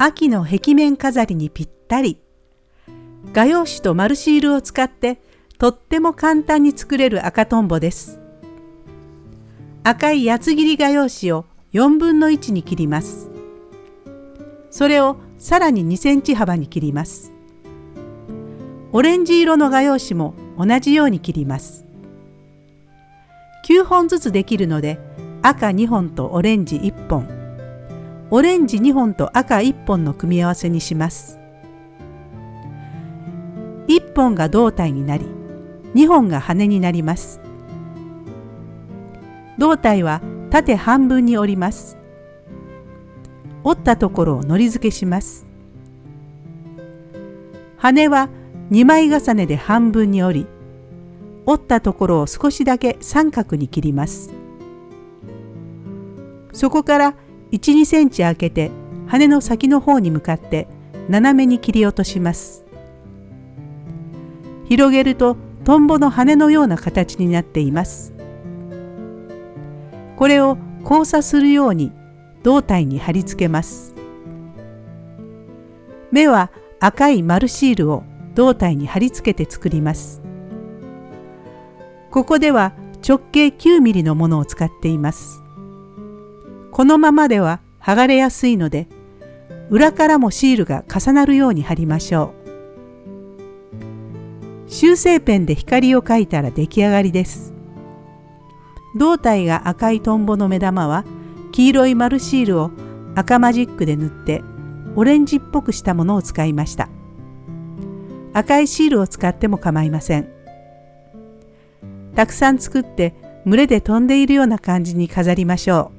秋の壁面飾りにぴったり。画用紙と丸シールを使ってとっても簡単に作れる赤とんぼです。赤い八つ切り画用紙を4分の1に切ります。それをさらに2センチ幅に切ります。オレンジ色の画用紙も同じように切ります。9本ずつできるので赤2本とオレンジ1本オレンジ2本と赤1本の組み合わせにします。1本が胴体になり2本が羽になります。胴体は縦半分に折ります。折ったところをのり付けします。羽は2枚重ねで半分に折り折ったところを少しだけ三角に切りますそこから12センチ開けて羽の先の方に向かって斜めに切り落とします広げるとトンボの羽のような形になっていますこれを交差するように胴体に貼り付けます目は赤い丸シールを胴体に貼り付けて作ります。ここでは直径9ミリのものを使っています。このままでは剥がれやすいので裏からもシールが重なるように貼りましょう。修正ペンで光を描いたら出来上がりです。胴体が赤いトンボの目玉は黄色い丸シールを赤マジックで塗ってオレンジっぽくしたものを使いました。赤いシールを使っても構いません。たくさん作って群れで飛んでいるような感じに飾りましょう。